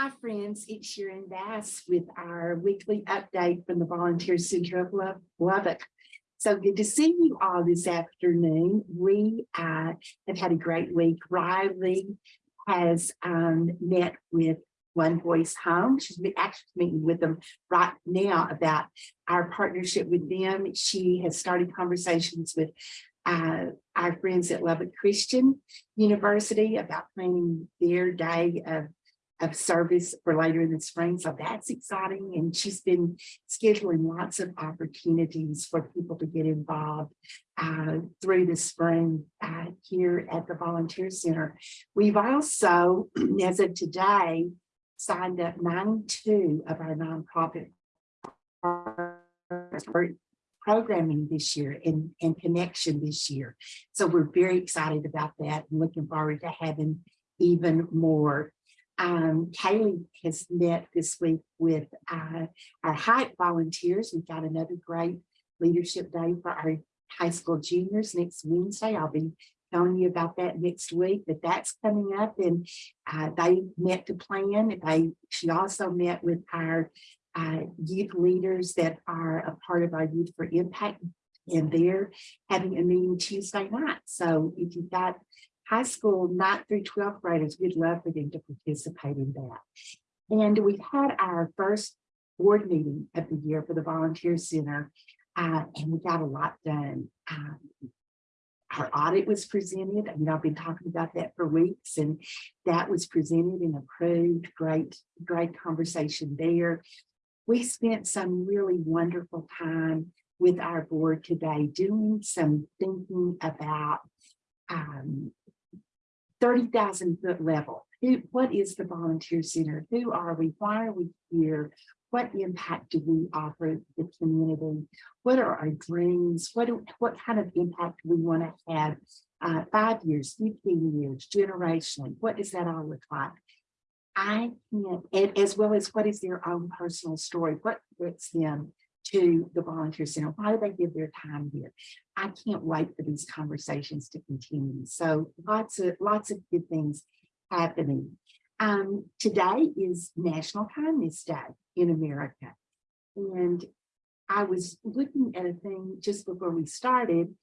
Hi, friends. It's Sharon Bass with our weekly update from the Volunteer Center of Love- Lubbock. So good to see you all this afternoon. We uh, have had a great week. Riley has um, met with One Voice Home. She's actually meeting with them right now about our partnership with them. She has started conversations with uh, our friends at Lubbock Christian University about planning their day of of service for later in the spring. So that's exciting. And she's been scheduling lots of opportunities for people to get involved uh, through the spring uh, here at the Volunteer Center. We've also, as of today, signed up 92 of our nonprofit programming this year and, and connection this year. So we're very excited about that and looking forward to having even more. Um, Kaylee has met this week with uh, our Hype volunteers. We've got another great leadership day for our high school juniors next Wednesday. I'll be telling you about that next week, but that's coming up and uh, they met to plan. They, she also met with our uh, youth leaders that are a part of our Youth for Impact and they're having a meeting Tuesday night. So if you've got high school, ninth through 12th graders, we'd love for them to participate in that. And we've had our first board meeting of the year for the Volunteer Center, uh, and we got a lot done. Um, our audit was presented. I mean, I've been talking about that for weeks, and that was presented and approved. Great, great conversation there. We spent some really wonderful time with our board today doing some thinking about um, 30,000 foot level. Who, what is the volunteer center? Who are we? Why are we here? What impact do we offer the community? What are our dreams? What, do, what kind of impact do we want to have uh, five years, 15 years, generationally? What does that all look like? I can't, and as well as what is their own personal story? What brings them to the volunteer center? Why do they give their time here? I can't wait for these conversations to continue. So lots of lots of good things happening. Um, today is National Kindness Day in America. And I was looking at a thing just before we started.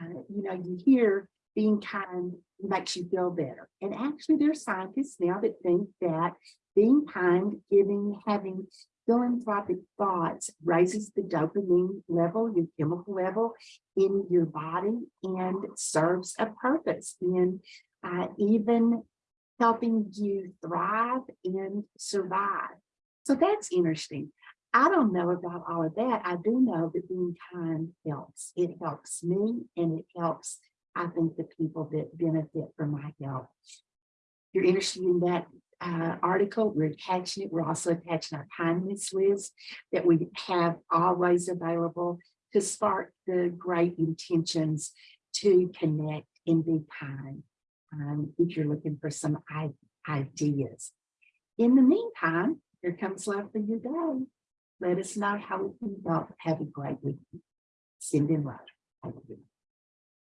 Uh, you know, you hear being kind makes you feel better. And actually, there are scientists now that think that being kind, giving, having philanthropic thoughts raises the dopamine level, your chemical level in your body and serves a purpose in uh, even helping you thrive and survive. So that's interesting. I don't know about all of that. I do know that being kind helps. It helps me and it helps, I think, the people that benefit from my help. If you're interested in that uh, article. We're attaching it. We're also attaching our kindness list that we have always available to spark the great intentions to connect and be kind um, if you're looking for some ideas. In the meantime, here comes love for your day. Let us know how we can help. Have a great week. Send in love.